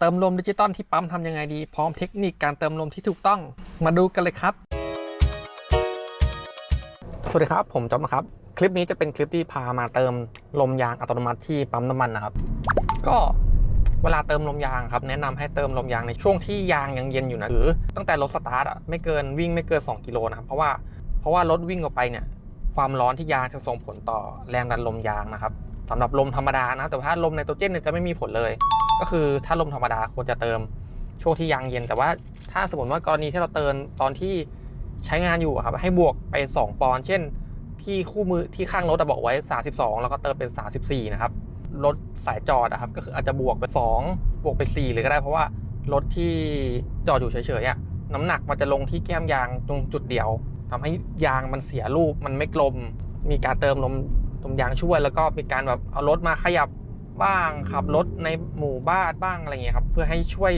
เติมลมดิจิตอลที่ปั๊มทำยังไงดี พร้อมเทคนิคการเติมลมที่ถูกต้อง มาดูกันเลยครับ สวัสดีครับ ผมจอมนะครับ คลิปนี้จะเป็นคลิปที่พามาเติมลมยางอัตโนมัติที่ปั๊มน้ำมันนะครับ ก็เวลาเติมลมยางครับแนะนำให้เติมลมยางในช่วงที่ยางยังเย็นอยู่นะหรือตั้งแต่รถสตาร์ทอะไม่เกินวิ่งไม่เกิน 2 กิโลนะครับเพราะว่าเพราะว่ารถวิ่งออกไปเนี่ยความร้อนที่ยางจะส่งผลต่อแรงดันลมยางนะครับ สำหรับลมธรรมดานะ แต่ถ้าลมไนโตรเจนเนี่ยจะไม่มีผลเลย ก็คือถ้าลมธรรมดาควรจะเติมช่วงที่ยางเย็น แต่ว่าถ้าสมมติว่ากรณีที่เราเติมตอนที่ใช้งานอยู่ครับให้บวกไป 2 ปอนด์เช่น ที่คู่มือที่ข้างรถอะบอกไว้ 32 แล้วก็เติมเป็น 34 นะครับรถสายจอดอะครับก็คืออาจจะบวกไป 2 บวกไป 4 เลยก็ได้เพราะว่ารถที่จอดอยู่เฉยๆอะน้ำหนักมันจะลงที่แก้มยางตรงจุดเดียวทำให้ยางมันเสียรูปมันไม่กลม มีการเติมลม ลมยางช่วยแล้วก็มีการแบบเอารถมาขยับบ้างขับรถในหมู่บ้านบ้างอะไรเงี้ยครับเพื่อให้ช่วย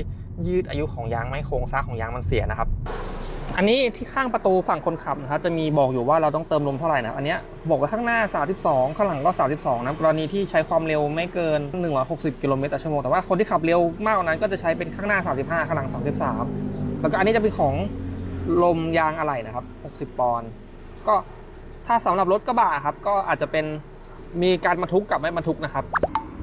ยืดอายุของยางไม่โครงสร้างของยางมันเสียนะครับ อันนี้ที่ข้างประตูฝั่งคนขับนะครับจะมีบอกอยู่ว่าเราต้องเติมลมเท่าไหร่นะอันเนี้ยบอกไว้ข้างหน้า 32 ข้างหลังก็ 32นะกรณีที่ใช้ความเร็วไม่เกิน 160 กิโลเมตรต่อชั่วโมงแต่ว่าคนที่ขับเร็วมากกว่านั้นก็จะใช้เป็นข้างหน้า 35 ข้างหลัง 33 แล้วก็อันนี้จะเป็นของลมยางอะไหล่นะครับ 60 ปอนด์ก็ ถ้าสำหรับรถกระบะครับก็อาจจะเป็นมีการบรรทุกกับไม่บรรทุกนะครับ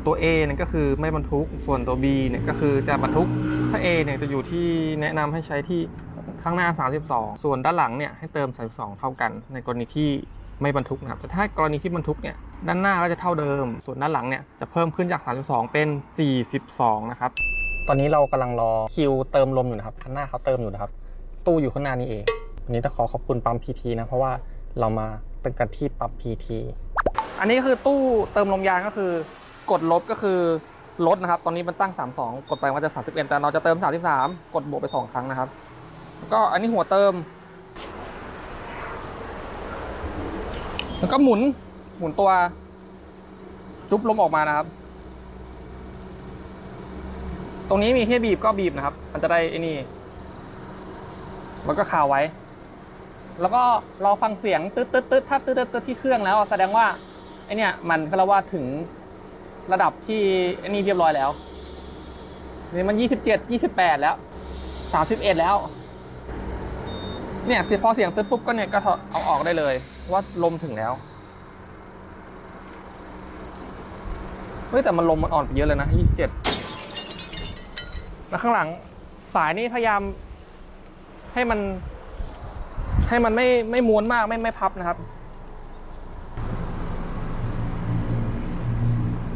ตัว A เนี่ยก็คือไม่บรรทุกส่วนตัว B เนี่ยก็คือจะบรรทุกถ้า A เนี่ยจะอยู่ที่แนะนำให้ใช้ที่ข้างหน้า 32 ส่วนด้านหลังเนี่ยให้เติม 32 เท่ากัน ในกรณีที่ไม่บรรทุกนะครับแต่ถ้ากรณีที่บรรทุกเนี่ยด้านหน้าก็จะเท่าเดิม ส่วนด้านหลังเนี่ยจะเพิ่มขึ้นจาก 32 เป็น 42 นะครับตอนนี้เรากำลังรอคิวเติมลมอยู่นะครับข้างหน้าเขาเติมอยู่นะครับ ตู้อยู่ข้างหน้านี้เองวันนี้ต้องขอขอบคุณปั๊ม PT นะเพราะว่า เรามาเติมกันที่ปั๊ม PT อันนี้คือตู้เติมลมยางก็คือกดลบก็คือลดนะครับ ตอนนี้มันตั้ง 32 กดไปมันจะ 31 แต่เราจะเติม 33 กดบวกไป 2 ครั้งนะครับ ก็อันนี้หัวเติม แล้วก็หมุนหมุนตัวจุ๊บลมออกมานะครับ ตรงนี้มีให้บีบก็บีบนะครับ มันจะได้ไอ้นี่ แล้วก็คาไว้ แล้วก็รอฟังเสียงตึ๊ดตึ๊ดตึ๊ดถ้าตึ๊ดตึ๊ดตึ๊ดที่เครื่องแล้วแสดงว่าไอเนี่ยมันก็แล้วว่าถึงระดับที่ไอนี่เรียบร้อยแล้วนี่มันยี่สิบเจ็ดยี่สิบแปดแล้วสามสิบเอ็ดแล้ว เนี่ยเสียพอเสียงตึ๊ดปุ๊บก็เนี่ยก็เอาออกได้เลย ว่าลมถึงแล้วเฮ้ยแต่มันลมมันอ่อนไปเยอะเลยนะยี่สิบเจ็ดแล้วข้างหลังสายนี่พยายามให้มัน ให้มันไม่ไม่ม้วนมากไม่ไม่พับนะครับ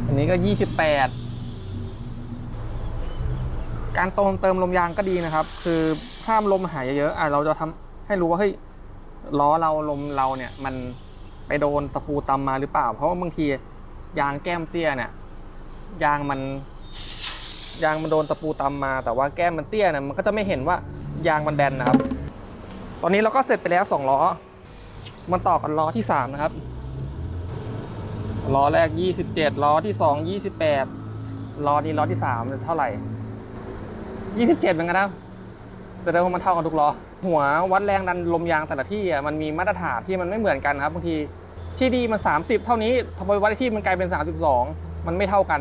อันนี้ก็ 28 การติมเติมลมยางก็ดีนะครับ คือห้ามลมหายเยอะๆอะเราจะทำให้รู้ว่าเฮ้ยล้อเราลมเราเนี่ยมันไปโดนตะปูตำมาหรือเปล่า เพราะว่าบางทียางแก้มเตี้ยเนี่ยยางมันยางมันโดนตะปูตำมา แต่ว่าแก้มมันเตี้ยเนี่ยมันก็จะไม่เห็นว่ายางมันแบนนะครับ ตอนนี้เราก็เสร็จไปแล้วสองล้อ มันต่อกันล้อที่สามนะครับ ล้อแรก 27 ล้อที่ 2 28 ล้อนี้ล้อที่3เท่าไหร่ 27เหมือนกันนะแสดงว่ามันเท่ากันทุกล้อ หัววัดแรงดันลมยางแต่ละที่อะมันมีมาตรฐานที่มันไม่เหมือนกันครับบางทีที่ดีมัน 30 เท่านี้ทำไมวัดที่มันกลายเป็น 32 มันไม่เท่ากัน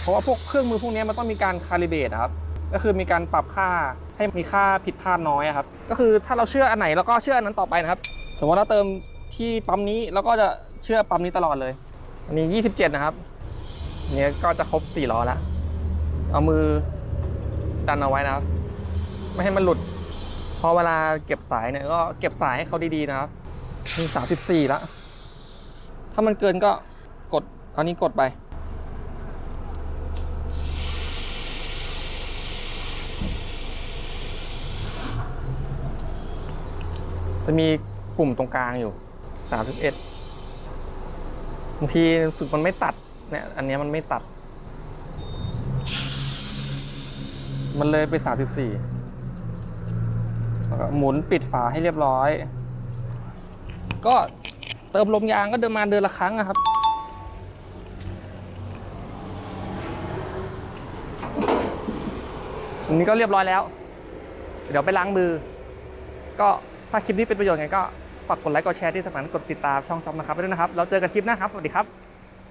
เพราะว่าพวกเครื่องมือพวกนี้มันต้องมีการคาลิเบรตครับ ก็คือมีการปรับค่าให้มีค่าผิดพลาดน้อยครับ ก็คือถ้าเราเชื่ออันไหนเราก็เชื่ออันนั้นต่อไปนะครับ สมมติเราเติมที่ปั๊มนี้เราก็จะเชื่อปั๊มนี้ตลอดเลย อันนี้ 27 นะครับเนี่ยก็จะครบ4ล้อแล้ว เอามือดันเอาไว้นะครับ ไม่ให้มันหลุด พอเวลาเก็บสายเนี่ยก็เก็บสายให้เขาดีๆนะครับนี่34แล้วถ้ามันเกินก็กดเอานี้กดไป จะมีปุ่มตรงกลางอยู่31บางทีสึกมันไม่ตัดเนี่ยอันนี้มันไม่ตัด มันเลยไป34แล้วก็หมุนปิดฝาให้เรียบร้อย ก็เติมลมยางก็เดินมาเดือนละครั้งอะครับอันนี้ก็เรียบร้อยแล้ว เดี๋ยวไปล้างมือ ก็ ถ้าคลิปนี้เป็นประโยชน์ไงก็ฝากกดไลค์กดแชร์ที่สำคัญกดติดตามช่องจอมนะครับไปด้วยนะครับ เราเจอกันคลิปหน้าครับ สวัสดีครับ